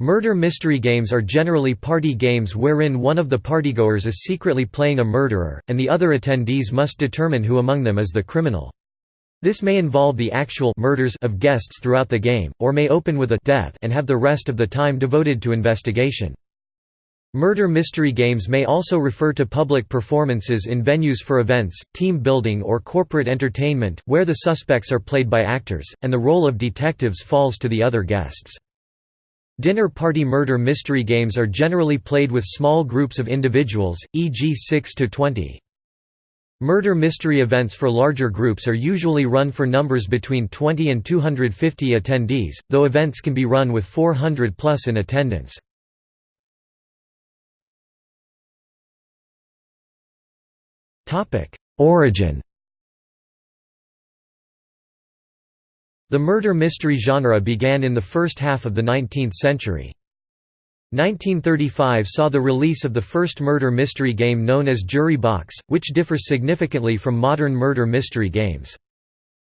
Murder mystery games are generally party games wherein one of the partygoers is secretly playing a murderer, and the other attendees must determine who among them is the criminal. This may involve the actual murders of guests throughout the game, or may open with a death and have the rest of the time devoted to investigation. Murder mystery games may also refer to public performances in venues for events, team building or corporate entertainment, where the suspects are played by actors, and the role of detectives falls to the other guests. Dinner party murder mystery games are generally played with small groups of individuals, e.g. 6 to 20. Murder mystery events for larger groups are usually run for numbers between 20 and 250 attendees, though events can be run with 400 plus in attendance. Origin The murder mystery genre began in the first half of the 19th century. 1935 saw the release of the first murder mystery game known as Jury Box, which differs significantly from modern murder mystery games.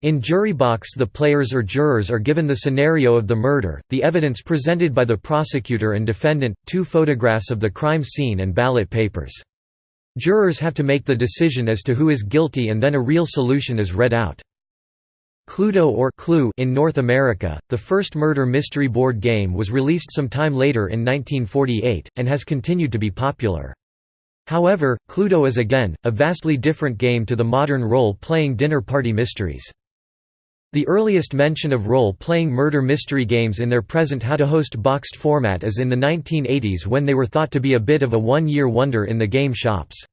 In Jury Box the players or jurors are given the scenario of the murder, the evidence presented by the prosecutor and defendant, two photographs of the crime scene and ballot papers. Jurors have to make the decision as to who is guilty and then a real solution is read out. Cluedo or Clue in North America, the first murder mystery board game was released some time later in 1948, and has continued to be popular. However, Cluedo is again, a vastly different game to the modern role-playing dinner party mysteries. The earliest mention of role-playing murder mystery games in their present how-to-host boxed format is in the 1980s when they were thought to be a bit of a one-year wonder in the game shops.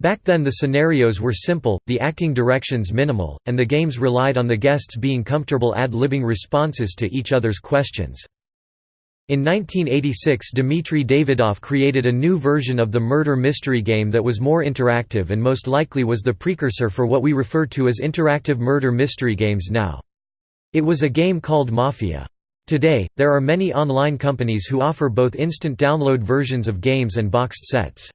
Back then the scenarios were simple, the acting directions minimal, and the games relied on the guests being comfortable ad-libbing responses to each other's questions. In 1986 Dmitry Davidov created a new version of the murder mystery game that was more interactive and most likely was the precursor for what we refer to as interactive murder mystery games now. It was a game called Mafia. Today, there are many online companies who offer both instant download versions of games and boxed sets.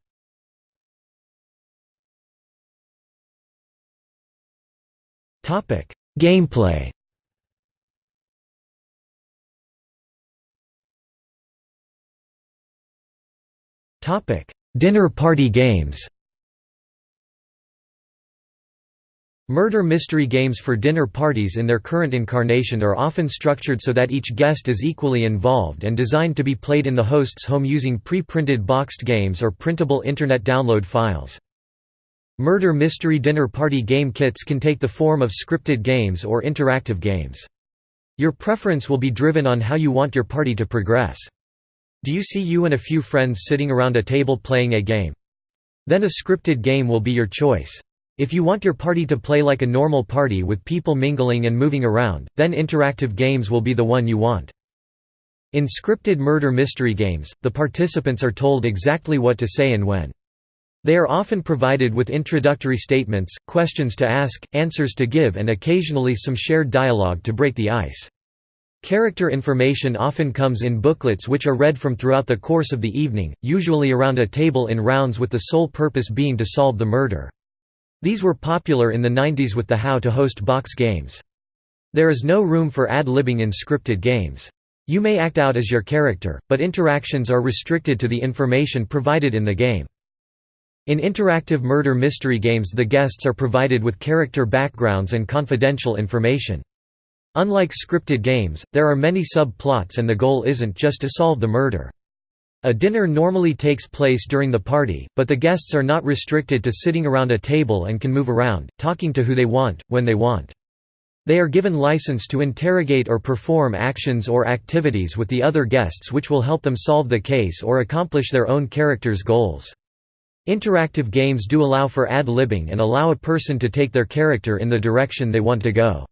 Gameplay. Dinner party games. Murder mystery games for dinner parties in their current incarnation are often structured so that each guest is equally involved and designed to be played in the host's home using pre-printed boxed games or printable Internet download files. Murder mystery dinner party game kits can take the form of scripted games or interactive games. Your preference will be driven on how you want your party to progress. Do you see you and a few friends sitting around a table playing a game? Then a scripted game will be your choice. If you want your party to play like a normal party with people mingling and moving around, then interactive games will be the one you want. In scripted murder mystery games, the participants are told exactly what to say and when. They are often provided with introductory statements, questions to ask, answers to give and occasionally some shared dialogue to break the ice. Character information often comes in booklets which are read from throughout the course of the evening, usually around a table in rounds with the sole purpose being to solve the murder. These were popular in the 90s with the How to Host box games. There is no room for ad-libbing in scripted games. You may act out as your character, but interactions are restricted to the information provided in the game. In interactive murder mystery games the guests are provided with character backgrounds and confidential information. Unlike scripted games, there are many subplots and the goal isn't just to solve the murder. A dinner normally takes place during the party, but the guests are not restricted to sitting around a table and can move around, talking to who they want, when they want. They are given license to interrogate or perform actions or activities with the other guests which will help them solve the case or accomplish their own character's goals. Interactive games do allow for ad-libbing and allow a person to take their character in the direction they want to go.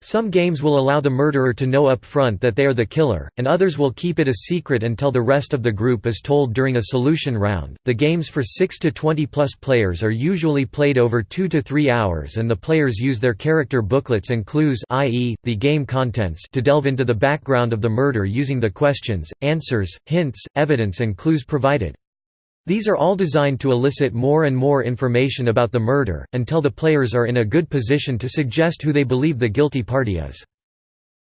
Some games will allow the murderer to know up front that they are the killer, and others will keep it a secret until the rest of the group is told during a solution round. The games for 6 to 20 plus players are usually played over 2 to 3 hours and the players use their character booklets and clues i.e., the game contents to delve into the background of the murder using the questions, answers, hints, evidence and clues provided. These are all designed to elicit more and more information about the murder, until the players are in a good position to suggest who they believe the guilty party is.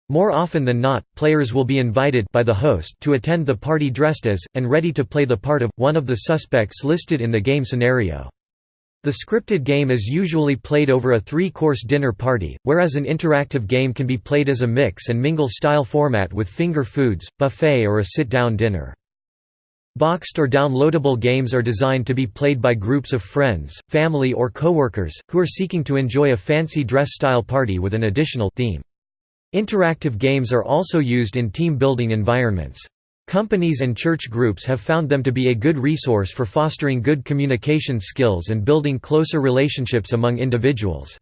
More often than not, players will be invited by the host to attend the party dressed as, and ready to play the part of, one of the suspects listed in the game scenario. The scripted game is usually played over a three-course dinner party, whereas an interactive game can be played as a mix and mingle style format with finger foods, buffet or a sit-down dinner. Boxed or downloadable games are designed to be played by groups of friends, family or coworkers, who are seeking to enjoy a fancy dress-style party with an additional theme. Interactive games are also used in team-building environments. Companies and church groups have found them to be a good resource for fostering good communication skills and building closer relationships among individuals.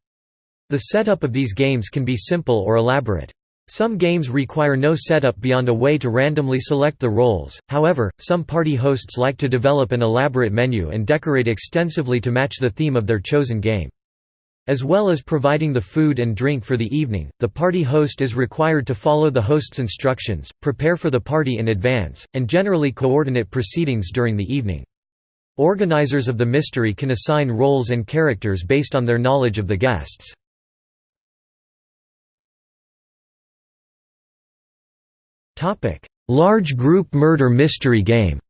The setup of these games can be simple or elaborate. Some games require no setup beyond a way to randomly select the roles, however, some party hosts like to develop an elaborate menu and decorate extensively to match the theme of their chosen game. As well as providing the food and drink for the evening, the party host is required to follow the host's instructions, prepare for the party in advance, and generally coordinate proceedings during the evening. Organizers of the mystery can assign roles and characters based on their knowledge of the guests. Large group murder mystery game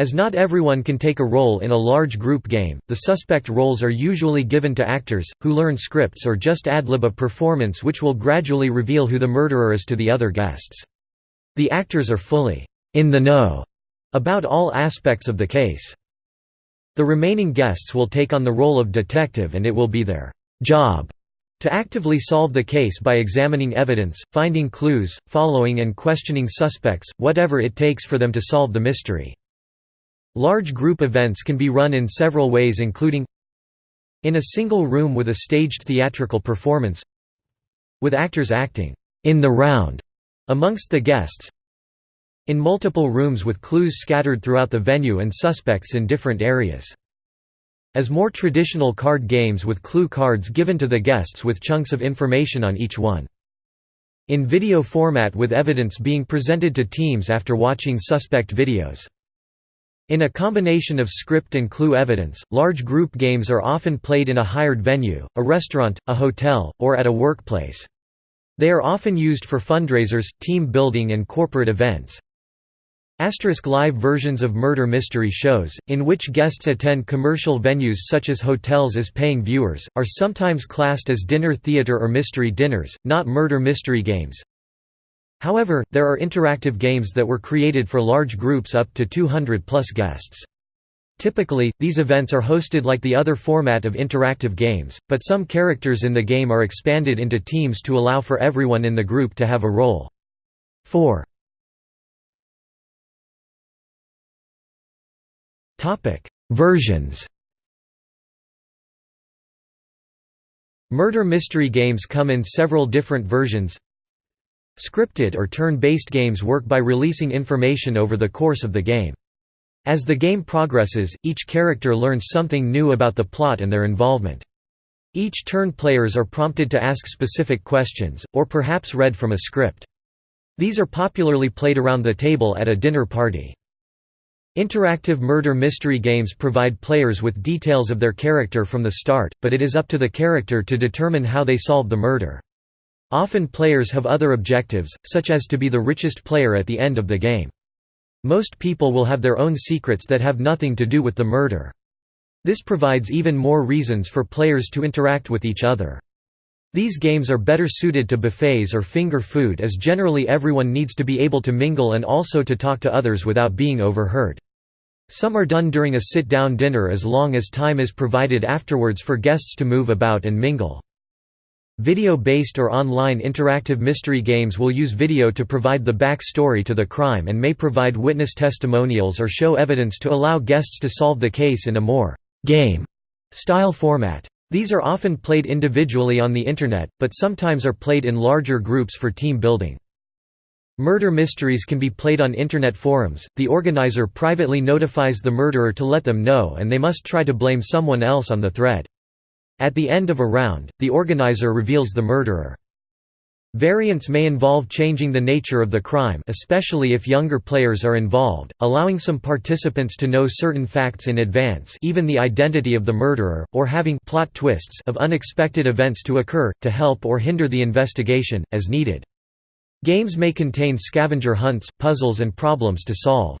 As not everyone can take a role in a large group game, the suspect roles are usually given to actors, who learn scripts or just ad-lib a performance which will gradually reveal who the murderer is to the other guests. The actors are fully in the know about all aspects of the case. The remaining guests will take on the role of detective and it will be their job to actively solve the case by examining evidence, finding clues, following and questioning suspects, whatever it takes for them to solve the mystery. Large group events can be run in several ways including in a single room with a staged theatrical performance with actors acting in the round amongst the guests in multiple rooms with clues scattered throughout the venue and suspects in different areas. As more traditional card games with clue cards given to the guests with chunks of information on each one. In video format with evidence being presented to teams after watching suspect videos. In a combination of script and clue evidence, large group games are often played in a hired venue, a restaurant, a hotel, or at a workplace. They are often used for fundraisers, team building and corporate events. Asterisk live versions of murder mystery shows, in which guests attend commercial venues such as hotels as paying viewers, are sometimes classed as dinner theater or mystery dinners, not murder mystery games. However, there are interactive games that were created for large groups up to 200 plus guests. Typically, these events are hosted like the other format of interactive games, but some characters in the game are expanded into teams to allow for everyone in the group to have a role. 4. Versions Murder mystery games come in several different versions Scripted or turn-based games work by releasing information over the course of the game. As the game progresses, each character learns something new about the plot and their involvement. Each turn players are prompted to ask specific questions, or perhaps read from a script. These are popularly played around the table at a dinner party. Interactive murder mystery games provide players with details of their character from the start, but it is up to the character to determine how they solve the murder. Often players have other objectives, such as to be the richest player at the end of the game. Most people will have their own secrets that have nothing to do with the murder. This provides even more reasons for players to interact with each other. These games are better suited to buffets or finger food as generally everyone needs to be able to mingle and also to talk to others without being overheard. Some are done during a sit-down dinner as long as time is provided afterwards for guests to move about and mingle. Video-based or online interactive mystery games will use video to provide the back story to the crime and may provide witness testimonials or show evidence to allow guests to solve the case in a more «game» style format. These are often played individually on the Internet, but sometimes are played in larger groups for team building. Murder mysteries can be played on Internet forums, the organizer privately notifies the murderer to let them know and they must try to blame someone else on the thread. At the end of a round, the organizer reveals the murderer. Variants may involve changing the nature of the crime especially if younger players are involved, allowing some participants to know certain facts in advance even the identity of the murderer, or having plot twists of unexpected events to occur, to help or hinder the investigation, as needed. Games may contain scavenger hunts, puzzles and problems to solve.